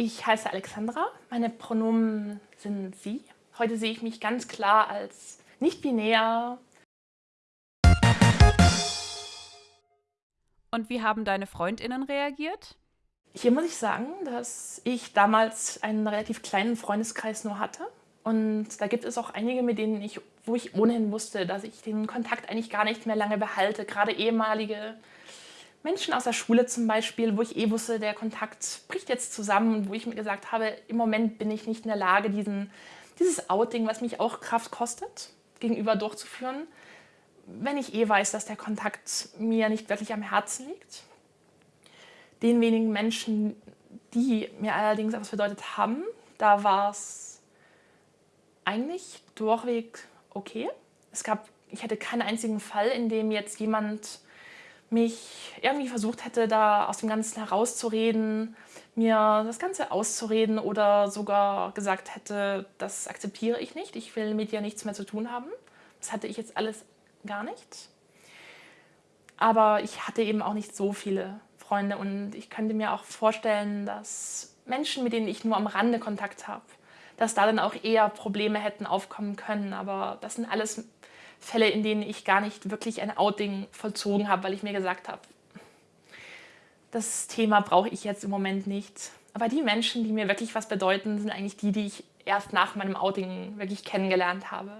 Ich heiße Alexandra, meine Pronomen sind sie. Heute sehe ich mich ganz klar als nicht-binär. Und wie haben deine FreundInnen reagiert? Hier muss ich sagen, dass ich damals einen relativ kleinen Freundeskreis nur hatte. Und da gibt es auch einige, mit denen ich, wo ich ohnehin wusste, dass ich den Kontakt eigentlich gar nicht mehr lange behalte. Gerade ehemalige Menschen aus der Schule zum Beispiel, wo ich eh wusste, der Kontakt bricht jetzt zusammen und wo ich mir gesagt habe, im Moment bin ich nicht in der Lage, diesen, dieses Outing, was mich auch Kraft kostet, gegenüber durchzuführen, wenn ich eh weiß, dass der Kontakt mir nicht wirklich am Herzen liegt. Den wenigen Menschen, die mir allerdings etwas bedeutet haben, da war es eigentlich durchweg okay. Es gab, ich hatte keinen einzigen Fall, in dem jetzt jemand mich irgendwie versucht hätte, da aus dem Ganzen herauszureden, mir das Ganze auszureden oder sogar gesagt hätte, das akzeptiere ich nicht, ich will mit dir nichts mehr zu tun haben. Das hatte ich jetzt alles gar nicht. Aber ich hatte eben auch nicht so viele Freunde und ich könnte mir auch vorstellen, dass Menschen, mit denen ich nur am Rande Kontakt habe, dass da dann auch eher Probleme hätten aufkommen können. Aber das sind alles Fälle, in denen ich gar nicht wirklich ein Outing vollzogen habe, weil ich mir gesagt habe, das Thema brauche ich jetzt im Moment nicht. Aber die Menschen, die mir wirklich was bedeuten, sind eigentlich die, die ich erst nach meinem Outing wirklich kennengelernt habe.